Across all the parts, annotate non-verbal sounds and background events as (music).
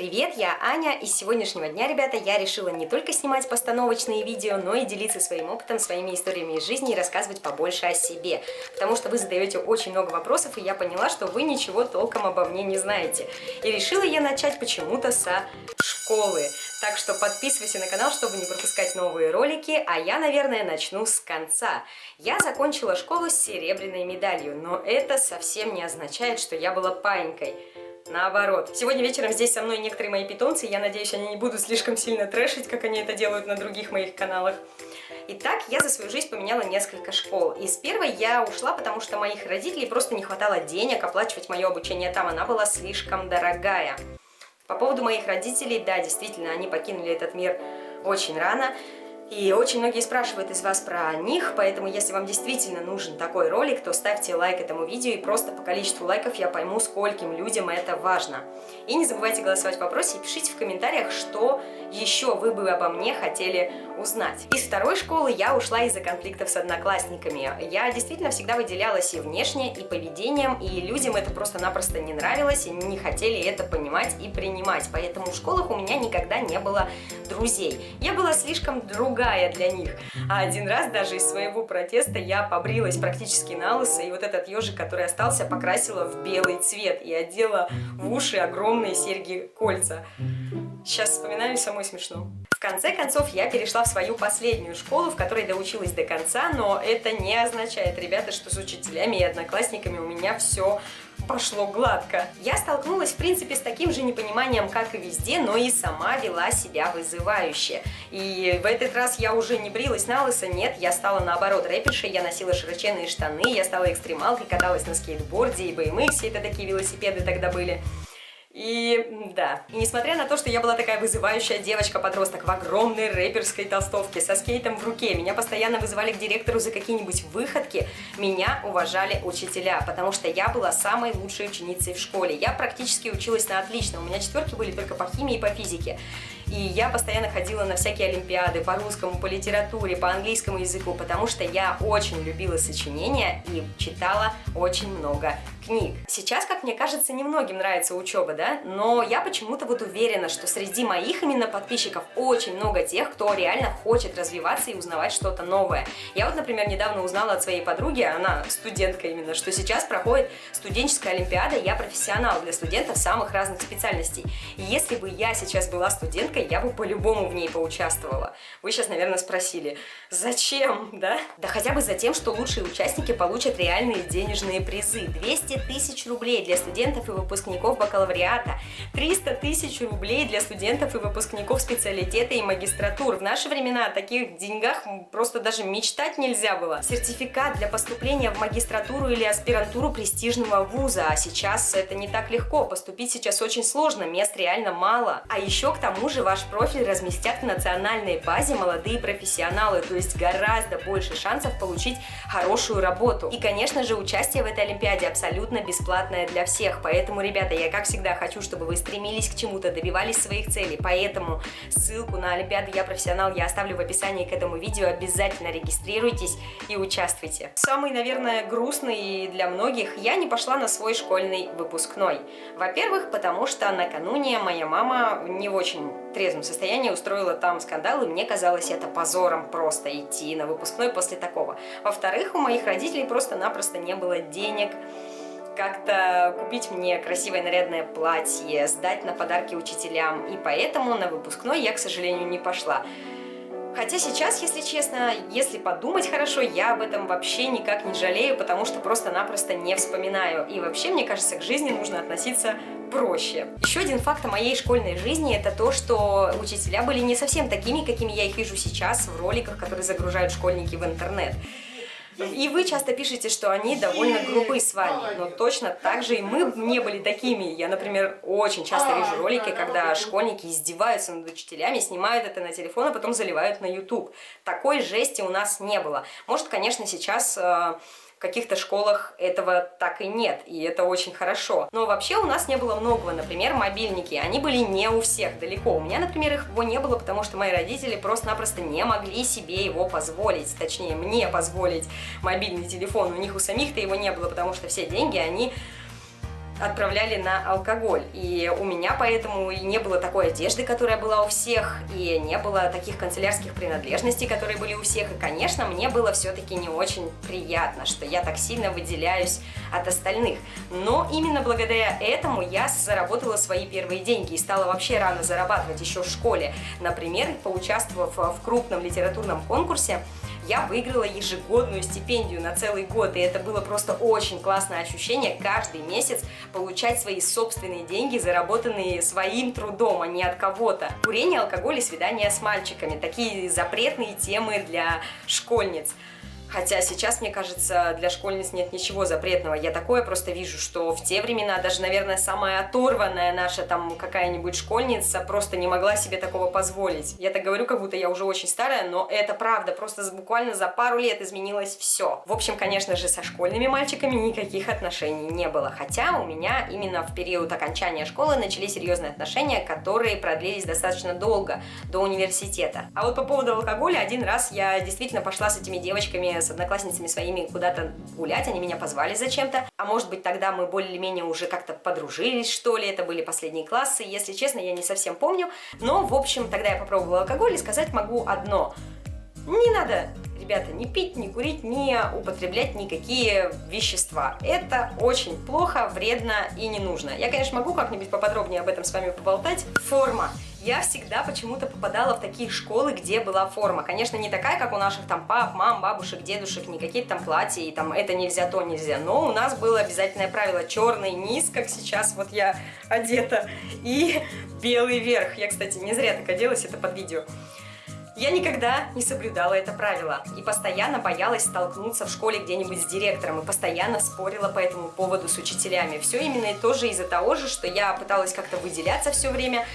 Привет, я Аня, и с сегодняшнего дня, ребята, я решила не только снимать постановочные видео, но и делиться своим опытом, своими историями из жизни и рассказывать побольше о себе. Потому что вы задаете очень много вопросов, и я поняла, что вы ничего толком обо мне не знаете. И решила я начать почему-то со школы. Так что подписывайся на канал, чтобы не пропускать новые ролики, а я, наверное, начну с конца. Я закончила школу с серебряной медалью, но это совсем не означает, что я была паинькой. Наоборот. Сегодня вечером здесь со мной некоторые мои питомцы, я надеюсь, они не будут слишком сильно трэшить, как они это делают на других моих каналах. Итак, я за свою жизнь поменяла несколько школ. Из первой я ушла, потому что моих родителей просто не хватало денег оплачивать мое обучение там, она была слишком дорогая. По поводу моих родителей, да, действительно, они покинули этот мир очень рано. И очень многие спрашивают из вас про них, поэтому если вам действительно нужен такой ролик, то ставьте лайк этому видео, и просто по количеству лайков я пойму, скольким людям это важно. И не забывайте голосовать в вопросе и пишите в комментариях, что еще вы бы обо мне хотели узнать. Из второй школы я ушла из-за конфликтов с одноклассниками. Я действительно всегда выделялась и внешне, и поведением, и людям это просто-напросто не нравилось, и не хотели это понимать и принимать. Поэтому в школах у меня никогда не было друзей. Я была слишком другая для них. А один раз даже из своего протеста я побрилась практически на лысо, и вот этот ежик, который остался, покрасила в белый цвет и одела в уши огромные серьги-кольца. Сейчас вспоминаю, самой смешно. В конце концов, я перешла в свою последнюю школу, в которой доучилась до конца, но это не означает, ребята, что с учителями и одноклассниками у меня все пошло гладко. Я столкнулась, в принципе, с таким же непониманием, как и везде, но и сама вела себя вызывающе. И в этот раз я уже не брилась на лысо, нет, я стала наоборот рэпершей, я носила широченные штаны, я стала экстремалкой, каталась на скейтборде и BMX, это такие велосипеды тогда были. И да, и несмотря на то, что я была такая вызывающая девочка-подросток в огромной рэперской толстовке со скейтом в руке, меня постоянно вызывали к директору за какие-нибудь выходки, меня уважали учителя, потому что я была самой лучшей ученицей в школе. Я практически училась на отлично, у меня четверки были только по химии и по физике. И я постоянно ходила на всякие олимпиады по русскому, по литературе, по английскому языку, потому что я очень любила сочинения и читала очень много книг. Сейчас, как мне кажется, немногим нравится учеба, да, но я почему-то вот уверена, что среди моих именно подписчиков очень много тех, кто реально хочет развиваться и узнавать что-то новое. Я вот, например, недавно узнала от своей подруги, она студентка именно, что сейчас проходит студенческая олимпиада «Я профессионал» для студентов самых разных специальностей. И если бы я сейчас была студенткой, девушкой, я бы по-любому в ней поучаствовала. Вы сейчас, наверное, спросили, зачем, (laughs) да? Да хотя бы за тем, что лучшие участники получат реальные денежные призы. 200 тысяч рублей для студентов и выпускников бакалавриата, 300 тысяч рублей для студентов и выпускников специалитета и магистратур. В наши времена о таких деньгах просто даже мечтать нельзя было. Сертификат для поступления в магистратуру или аспирантуру престижного вуза, а сейчас это не так легко. Поступить сейчас очень сложно, мест реально мало. А еще к тому же ваш профиль разместят в национальной базе молодые профессионалы, то есть гораздо больше шансов получить хорошую работу. И, конечно же, участие в этой Олимпиаде абсолютно бесплатное для всех, поэтому, ребята, я, как всегда, хочу, чтобы вы стремились к чему-то, добивались своих целей, поэтому ссылку на Олимпиаду «Я профессионал» я оставлю в описании к этому видео, обязательно регистрируйтесь и участвуйте. Самый, наверное, грустный для многих, я не пошла на свой школьный выпускной. Во-первых, потому что накануне моя мама не очень трезвом состоянии устроила там скандал, и мне казалось это позором просто идти на выпускной после такого. Во-вторых, у моих родителей просто-напросто не было денег как-то купить мне красивое нарядное платье, сдать на подарки учителям, и поэтому на выпускной я, к сожалению, не пошла. Хотя сейчас, если честно, если подумать хорошо, я об этом вообще никак не жалею, потому что просто-напросто не вспоминаю. И вообще, мне кажется, к жизни нужно относиться проще. Еще один факт о моей школьной жизни это то, что учителя были не совсем такими, какими я их вижу сейчас в роликах, которые загружают школьники в интернет. И вы часто пишете, что они довольно грубы с вами, но точно так же и мы не были такими. Я, например, очень часто вижу ролики, когда школьники издеваются над учителями, снимают это на телефон, а потом заливают на YouTube. Такой жести у нас не было. Может, конечно, сейчас э, каких-то школах этого так и нет, и это очень хорошо. Но вообще у нас не было многого, например, мобильники, они были не у всех далеко. У меня, например, их его не было, потому что мои родители просто-напросто не могли себе его позволить, точнее, мне позволить мобильный телефон. У них у самих-то его не было, потому что все деньги они отправляли на алкоголь. И у меня поэтому и не было такой одежды, которая была у всех, и не было таких канцелярских принадлежностей, которые были у всех. И, конечно, мне было все-таки не очень приятно, что я так сильно выделяюсь от остальных. Но именно благодаря этому я заработала свои первые деньги и стала вообще рано зарабатывать еще в школе. Например, поучаствовав в крупном литературном конкурсе, я выиграла ежегодную стипендию на целый год, и это было просто очень классное ощущение каждый месяц получать свои собственные деньги, заработанные своим трудом, а не от кого-то. Курение, алкоголь и свидания с мальчиками – такие запретные темы для школьниц. Хотя сейчас, мне кажется, для школьниц нет ничего запретного. Я такое просто вижу, что в те времена даже, наверное, самая оторванная наша там какая-нибудь школьница просто не могла себе такого позволить. Я так говорю, как будто я уже очень старая, но это правда. Просто буквально за пару лет изменилось все. В общем, конечно же, со школьными мальчиками никаких отношений не было. Хотя у меня именно в период окончания школы начались серьезные отношения, которые продлились достаточно долго, до университета. А вот по поводу алкоголя, один раз я действительно пошла с этими девочками с одноклассницами своими куда-то гулять, они меня позвали зачем-то. А может быть тогда мы более-менее уже как-то подружились, что ли, это были последние классы, если честно, я не совсем помню. Но, в общем, тогда я попробовала алкоголь и сказать могу одно. Не надо ребята, не пить, не курить, не употреблять никакие вещества. Это очень плохо, вредно и не нужно. Я, конечно, могу как-нибудь поподробнее об этом с вами поболтать. Форма я всегда почему-то попадала в такие школы, где была форма. Конечно, не такая, как у наших там пап, мам, бабушек, дедушек, не какие-то там платья, и там это нельзя, то нельзя. Но у нас было обязательное правило черный низ, как сейчас вот я одета, и (laughs) белый верх. Я, кстати, не зря так оделась, это под видео. Я никогда не соблюдала это правило и постоянно боялась столкнуться в школе где-нибудь с директором и постоянно спорила по этому поводу с учителями. Все именно и тоже из-за того же, что я пыталась как-то выделяться все время,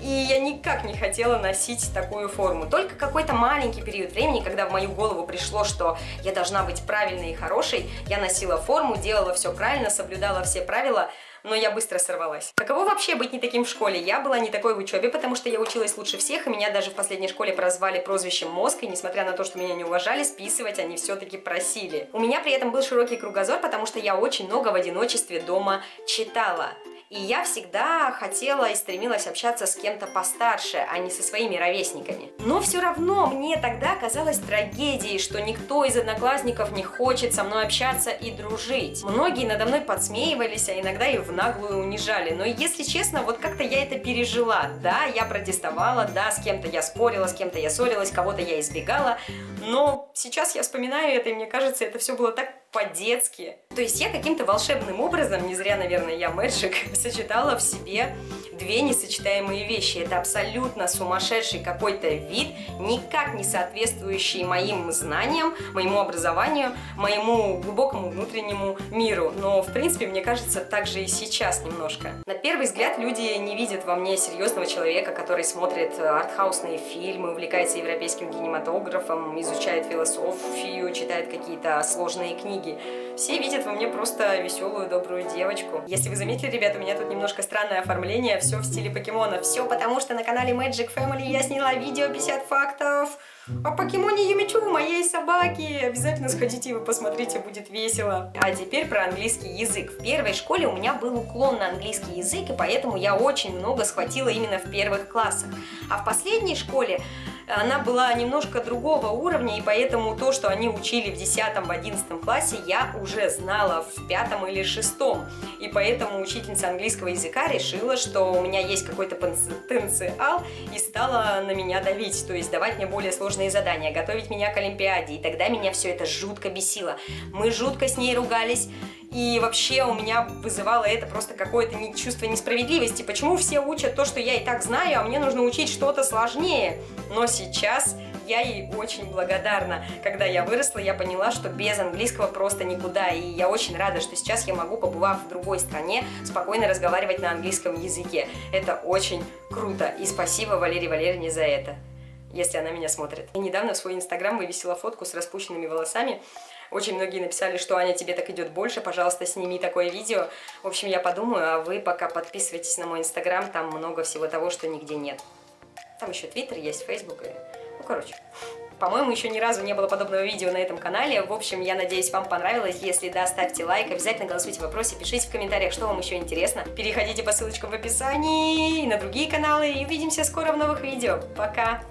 и я никак не хотела носить такую форму. Только какой-то маленький период времени, когда в мою голову пришло, что я должна быть правильной и хорошей, я носила форму, делала все правильно, соблюдала все правила, но я быстро сорвалась. Каково вообще быть не таким в школе? Я была не такой в учебе, потому что я училась лучше всех, и меня даже в последней школе прозвали прозвищем мозг, и несмотря на то, что меня не уважали, списывать они все-таки просили. У меня при этом был широкий кругозор, потому что я очень много в одиночестве дома читала. И я всегда хотела и стремилась общаться с кем-то постарше, а не со своими ровесниками. Но все равно мне тогда казалось трагедией, что никто из одноклассников не хочет со мной общаться и дружить. Многие надо мной подсмеивались, а иногда и в наглую унижали. Но если честно, вот как-то я это пережила. Да, я протестовала, да, с кем-то я спорила, с кем-то я ссорилась, кого-то я избегала. Но сейчас я вспоминаю это, и мне кажется, это все было так по-детски. То есть я каким-то волшебным образом, не зря, наверное, я Мэджик, (laughs) сочетала в себе две несочетаемые вещи. Это абсолютно сумасшедший какой-то вид, никак не соответствующий моим знаниям, моему образованию, моему глубокому внутреннему миру. Но, в принципе, мне кажется, так же и сейчас немножко. На первый взгляд люди не видят во мне серьезного человека, который смотрит артхаусные фильмы, увлекается европейским кинематографом, изучает философию, читает какие-то сложные книги. Все видят во мне просто веселую, добрую девочку. Если вы заметили, ребята, у меня тут немножко странное оформление, все в стиле покемона. Все потому, что на канале Magic Family я сняла видео 50 фактов о покемоне Юмичу, моей собаки. Обязательно сходите и вы посмотрите, будет весело. А теперь про английский язык. В первой школе у меня был уклон на английский язык, и поэтому я очень много схватила именно в первых классах. А в последней школе она была немножко другого уровня, и поэтому то, что они учили в 10-11 классе, я уже знала в пятом или шестом. И поэтому учительница английского языка решила, что у меня есть какой-то потенциал, и стала на меня давить, то есть давать мне более сложные задания, готовить меня к Олимпиаде, и тогда меня все это жутко бесило. Мы жутко с ней ругались, и вообще у меня вызывало это просто какое-то чувство несправедливости. Почему все учат то, что я и так знаю, а мне нужно учить что-то сложнее? Но я ей очень благодарна. Когда я выросла, я поняла, что без английского просто никуда. И я очень рада, что сейчас я могу, побывав в другой стране, спокойно разговаривать на английском языке. Это очень круто. И спасибо Валерии Валерьевне за это, если она меня смотрит. Я недавно в свой инстаграм вывесила фотку с распущенными волосами. Очень многие написали, что Аня, тебе так идет больше, пожалуйста, сними такое видео. В общем, я подумаю, а вы пока подписывайтесь на мой инстаграм, там много всего того, что нигде нет. Там еще твиттер есть, фейсбук и... Ну, короче... По-моему, еще ни разу не было подобного видео на этом канале. В общем, я надеюсь, вам понравилось. Если да, ставьте лайк, обязательно голосуйте в вопросе, пишите в комментариях, что вам еще интересно. Переходите по ссылочкам в описании и на другие каналы. И увидимся скоро в новых видео. Пока!